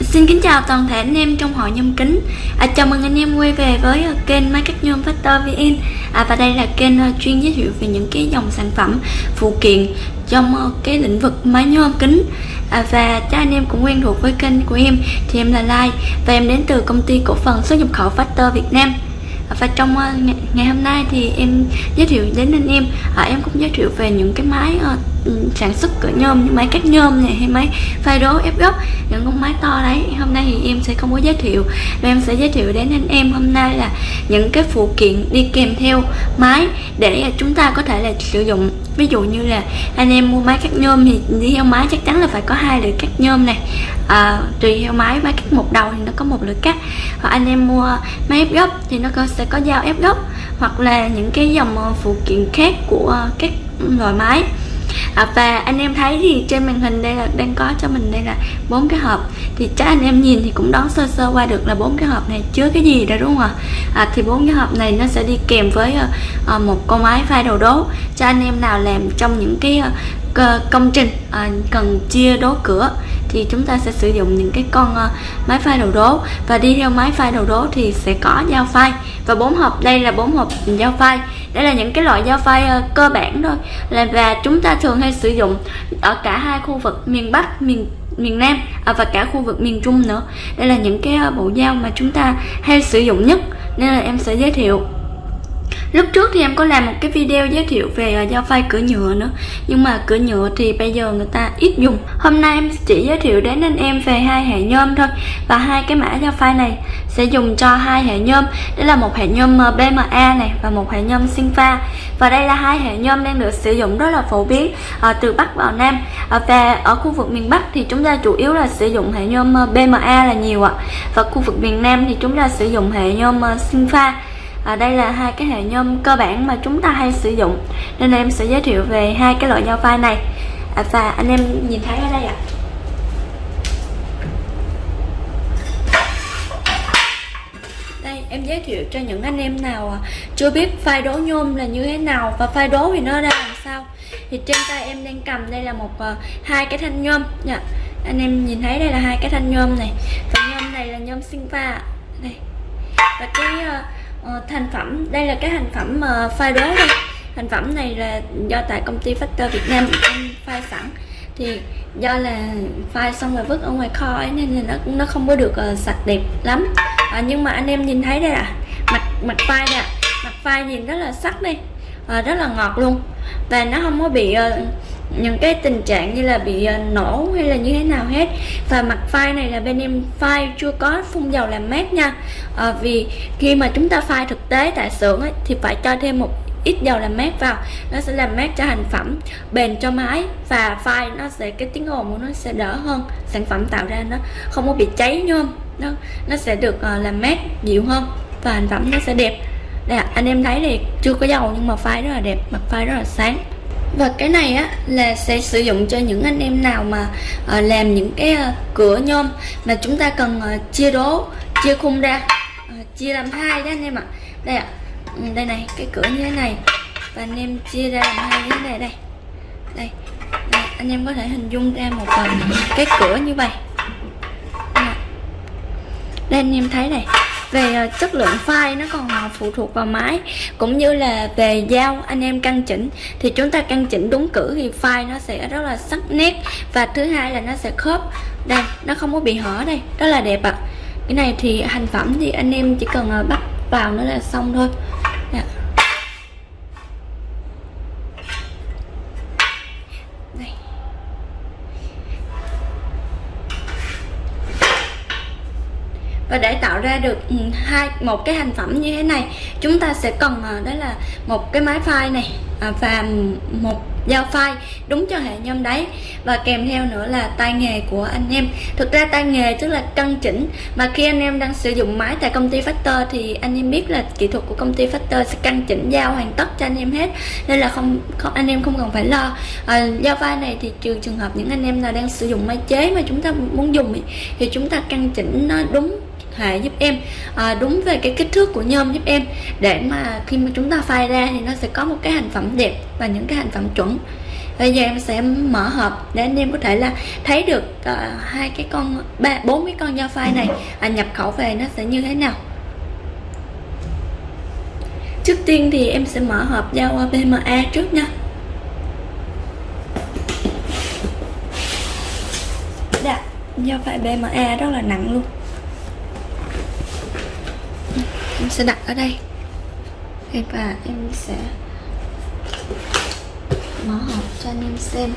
Xin kính chào toàn thể anh em trong hội nhôm kính. À, Chào mừng anh em quay về với uh, kênh Máy cắt nhôm Factor VN à, Và đây là kênh uh, chuyên giới thiệu về những cái dòng sản phẩm phụ kiện trong uh, cái lĩnh vực máy nhôm kính. À, Và cho anh em cũng quen thuộc với kênh của em thì em là Lai Và em đến từ công ty cổ phần xuất nhập khẩu Factor Việt Nam. Và trong ngày, hôm nay thì em giới thiệu đến anh em. À, em cũng giới thiệu về những cái máy Ừ, sản xuất cửa nhôm như máy cắt nhôm này hay máy phay đố ép gốc. Những con máy to đấy hôm nay thì em sẽ không có giới thiệu. Và em sẽ giới thiệu đến anh em hôm nay là những cái phụ kiện đi kèm theo máy để chúng ta có thể là sử dụng. Ví dụ như là anh em mua máy cắt nhôm thì đi theo máy chắc chắn là phải có hai lưỡi cắt nhôm này. À, tùy theo máy máy cắt một đầu thì nó có một lưỡi cắt. Hoặc anh em mua máy ép gốc thì nó có, sẽ có dao ép gốc. Hoặc là những cái dòng phụ kiện khác của các loại máy à, và anh em thấy thì trên màn hình đây là đang có cho mình đây là bốn cái hộp. Thì chắc anh em nhìn thì cũng đoán sơ sơ qua được là bốn cái hộp này chứa cái gì đó đúng không ạ? À, thì bốn cái hộp này nó sẽ đi kèm với uh, một con máy phay đầu đố cho anh em nào làm trong những cái uh, công trình uh, cần chia đố cửa thì chúng ta sẽ sử dụng những cái con uh, máy phay đầu đố. Và đi theo máy phay đầu đố thì sẽ có dao phay và bốn hộp đây là bốn hộp dao phay đây là những cái loại dao phay uh, ờ, cơ bản thôi. Là và chúng ta thường hay sử dụng ở cả hai khu vực miền Bắc miền miền Nam à, và cả khu vực miền Trung nữa. Đây là những cái ờ, bộ dao mà chúng ta hay sử dụng nhất. Nên là em sẽ giới thiệu. Lúc trước thì em có làm một cái video giới thiệu về à, dao phay cửa nhựa nữa. Nhưng mà cửa nhựa thì bây giờ người ta ít dùng. Hôm nay em chỉ giới thiệu đến anh em về hai hệ nhôm thôi. Và hai cái mã dao phay này sẽ dùng cho hai hệ nhôm. Đó là một hệ nhôm à, BMA này và một hệ nhôm Sinfa Và đây là hai hệ nhôm đang được sử dụng rất là phổ biến à, từ Bắc vào Nam. Và ở khu vực miền Bắc thì chúng ta chủ yếu là sử dụng hệ nhôm BMA là nhiều ạ. Và khu vực miền Nam thì chúng ta sử dụng hệ nhôm Sinfa à, đây là hai cái hệ nhôm cơ bản mà chúng ta hay sử dụng. Nên em sẽ giới thiệu về hai cái loại nhau phai này. À, và anh em nhìn thấy ở đây ạ. À. đây em giới thiệu cho những anh em nào à, chưa biết phai đố nhôm là như thế nào và phai đố thì nó ra làm sao. Thì trên tay em đang cầm đây là một uh, hai cái thanh nhôm. Nha anh em nhìn thấy đây là hai cái thanh nhôm này. Và nhôm này là nhôm sinh pha đây. Và cái uh, uh, thành phẩm. Đây là cái thành phẩm mà phai đố đây thành phẩm này là do tại công ty Factor Việt Nam phai sẵn. Thì do là phai xong rồi vứt ở ngoài kho ấy nên là nó nó không có được uh, sạch đẹp lắm. À, nhưng mà anh em nhìn thấy đây là mặt mặt phai nè mặt phai nhìn rất là sắc đi. À, rất là ngọt luôn. Và nó không có bị uh, những cái tình trạng như là bị ờ, nổ hay là như thế nào hết. Và mặt file này là bên em file chưa có phun dầu làm mát nha. À, vì khi mà chúng ta file thực tế tại xưởng ấy, thì phải cho thêm một ít dầu làm mát vào. Nó sẽ làm mát cho thành phẩm bền cho máy và file nó sẽ cái tiếng ồn của nó sẽ đỡ hơn. Sản phẩm tạo ra nó không có bị cháy nhôm nó nó sẽ được uh, làm mát dịu hơn và thành phẩm nó sẽ đẹp. Đây anh em thấy thì chưa có dầu nhưng mà file rất là đẹp mặt file rất là sáng và cái này á là sẽ sử dụng cho những anh em nào mà uh, làm những cái uh, cửa nhôm mà chúng ta cần uh, chia đố chia khung ra uh, chia làm hai đó anh em ạ. Đây ạ ừ, đây này cái cửa như thế này và anh em chia ra làm hai như thế này đây. Đây, đây anh em có thể hình dung ra một uh, cái cửa như vậy. Đây anh em thấy này về ờ, chất lượng file nó còn ờ, phụ thuộc vào máy cũng như là về dao anh em căn chỉnh. Thì chúng ta căn chỉnh đúng cử thì file nó sẽ rất là sắc nét và thứ hai là nó sẽ khớp. Đây, nó không có bị hở đây, rất là đẹp ạ. À. cái này thì thành phẩm thì anh em chỉ cần ờ, bắt vào nó là xong thôi Đấy và để tạo ra được ừ, hai một cái thành phẩm như thế này chúng ta sẽ cần ờ, đó là một cái máy file này à, và một dao file đúng cho hệ nhôm đấy và kèm theo nữa là tay nghề của anh em. Thực ra tay nghề tức là căn chỉnh mà khi anh em đang sử dụng máy tại công ty Factor thì anh em biết là kỹ thuật của công ty Factor sẽ căn chỉnh dao hoàn tất cho anh em hết nên là không, không anh em không cần phải lo. À, dao file này thì trừ trường hợp những anh em nào đang sử dụng máy chế mà chúng ta muốn dùng thì chúng ta căn chỉnh nó đúng hệ giúp em à, đúng về cái kích thước của nhôm giúp em. Để mà khi mà chúng ta phai ra thì nó sẽ có một cái hành phẩm đẹp và những cái hành phẩm chuẩn. Bây giờ em sẽ mở hộp để anh em có thể là thấy được uh, hai cái con ba bốn cái con dao phai này à, nhập khẩu về nó sẽ như thế nào. Trước tiên thì em sẽ mở hộp dao BMA trước nha. Đã, dao phai BMA rất là nặng luôn em sẽ đặt ở đây. Và em sẽ mở hộp cho anh em xem.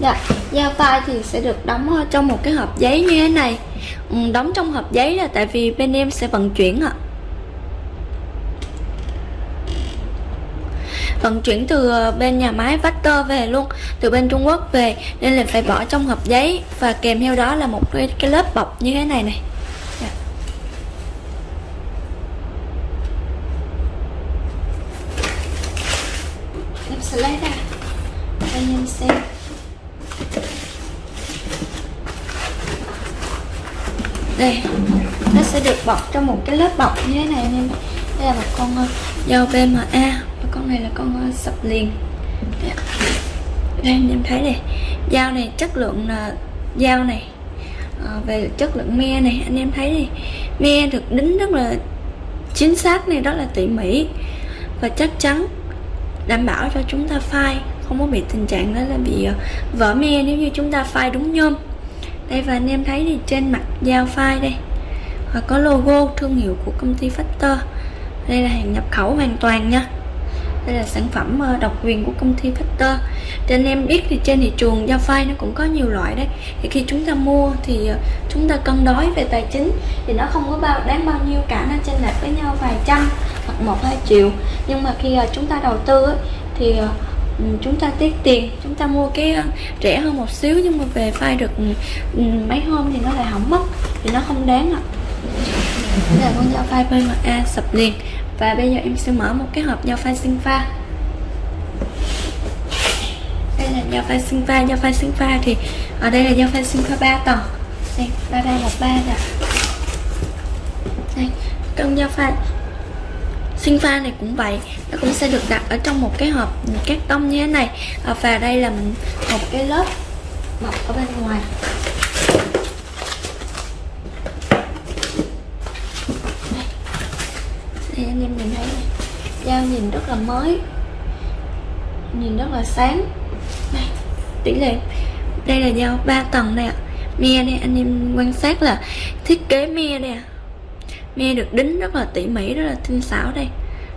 Dạ, giao phai thì sẽ được đóng trong một cái hộp giấy như thế này. Ừ, đóng trong hộp giấy là tại vì bên em sẽ vận chuyển ạ. Vận chuyển từ ờ, bên nhà máy Vector về luôn từ bên Trung Quốc về nên là phải bỏ trong hộp giấy và kèm theo đó là một cái, cái lớp bọc như thế này này. Sẽ lấy ra anh em xem. Đây nó sẽ được bọc trong một cái lớp bọc như thế này anh em đây là một con ờ, dao BMA con này là con ờ, sập liền. Dạ. Đây, anh em thấy này dao này chất lượng là dao này. À, về chất lượng me này anh em thấy này me được đính rất là chính xác này rất là tỉ mỉ và chắc chắn đảm bảo cho chúng ta phai không có bị tình trạng đó là bị ờ, vỡ me nếu như chúng ta phai đúng nhôm. Đây và anh em thấy thì trên mặt dao phai đây. Và có logo thương hiệu của công ty Factor. Đây là hàng nhập khẩu hoàn toàn nha đây là sản phẩm ờ, độc quyền của công ty Factor thì anh em biết thì trên thị trường giao phai nó cũng có nhiều loại đấy. Thì khi chúng ta mua thì ờ, chúng ta cân đối về tài chính thì nó không có bao, đáng bao nhiêu cả, nó chênh lệch với nhau vài trăm hoặc một, hai triệu. Nhưng mà khi ờ, chúng ta đầu tư thì chúng ta tiết tiền, chúng ta mua cái rẻ hơn một xíu nhưng mà về phai được mấy hôm thì nó lại hỏng mất, thì nó không đáng ạ. Đây là con dao phai PMA sập liền và bây giờ em sẽ mở một cái hộp nho pha sinh pha. Đây là nho pha sinh pha. Nho pha sinh pha thì ở đây là nho pha sinh pha 3 tầng đây, ba ba một ba nè. Đây, con nho pha sinh pha này cũng vậy. Nó cũng sẽ được đặt ở trong một cái hộp cát tông như thế này. Và đây là một cái lớp bọc ở bên ngoài. Thì anh em nhìn thấy dao nhìn rất là mới, nhìn rất là sáng. Đây, tỷ lệ, đây là dao 3 tầng đây ạ. Me đây, anh em quan sát là thiết kế me đây me được đính rất là tỉ mỉ, rất là tinh xảo đây,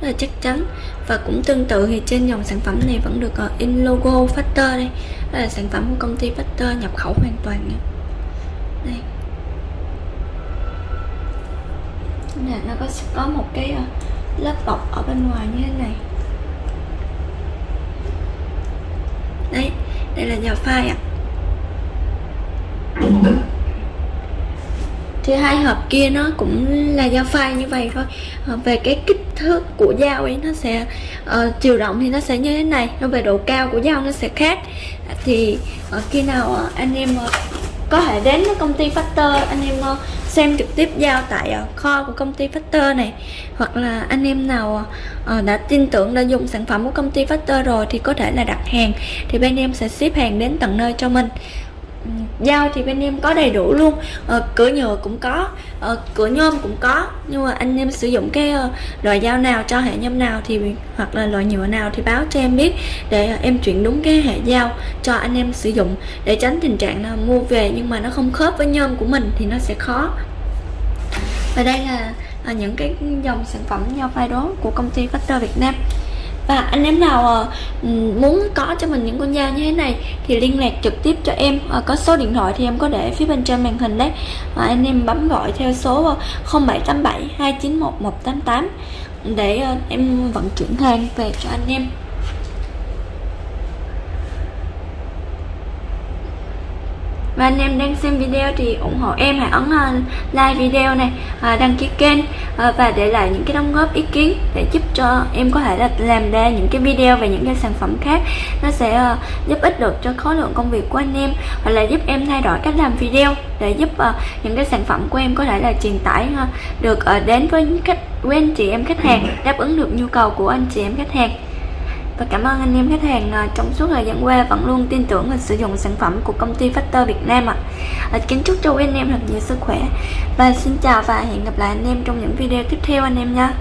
rất là chắc chắn. Và cũng tương tự thì trên dòng sản phẩm này vẫn được ờ, in logo Factor đây đây là sản phẩm của công ty Factor nhập khẩu hoàn toàn nha đây. Nè nó có có một cái ờ, lớp bọc ở bên ngoài như thế này. Đấy đây là dao phai ạ. Thì hai hộp kia nó cũng là dao phai như vậy thôi. À, về cái kích thước của dao ấy nó sẽ à, chiều rộng thì nó sẽ như thế này. Nó về độ cao của dao nó sẽ khác. Thì uh, khi nào anh em có thể đến công ty Factor anh em xem trực tiếp giao tại ờ, kho của công ty Factor này. Hoặc là anh em nào ờ, đã tin tưởng đã dùng sản phẩm của công ty Factor rồi thì có thể là đặt hàng. Thì bên em sẽ ship hàng đến tận nơi cho mình dao thì bên em có đầy đủ luôn. À, cửa nhựa cũng có à, cửa nhôm cũng có nhưng mà anh em sử dụng cái uh, loại dao nào cho hệ nhôm nào thì hoặc là loại nhựa nào thì báo cho em biết để uh, em chuyển đúng cái hệ dao cho anh em sử dụng để tránh tình trạng là mua về nhưng mà nó không khớp với nhôm của mình thì nó sẽ khó. Và đây là uh, những cái dòng sản phẩm dao phai đố của công ty Factor Việt Nam và anh em nào ờ, ừ, muốn có cho mình những con dao như thế này thì liên lạc trực tiếp cho em. Ờ, có số điện thoại thì em có để phía bên trên màn hình đấy. Và anh em bấm gọi theo số 0787 291 188 để ờ, em vận chuyển hàng về cho anh em. Và anh em đang xem video thì ủng hộ em hãy ấn à, like video này và đăng ký kênh à, và để lại những cái đóng góp ý kiến để giúp cho em có thể là làm ra những cái video về những cái sản phẩm khác. Nó sẽ à, giúp ích được cho khối lượng công việc của anh em hoặc là giúp em thay đổi cách làm video để giúp những cái sản phẩm của em có thể là truyền tải được đến với khách quen anh chị em khách hàng, đáp ứng được nhu cầu của anh chị em khách hàng và cảm ơn anh em khách hàng à, trong suốt thời gian qua vẫn luôn tin tưởng và sử dụng sản phẩm của công ty Factor Việt Nam ạ. À. Kính chúc cho anh em thật nhiều sức khỏe và xin chào và hẹn gặp lại anh em trong những video tiếp theo anh em nha.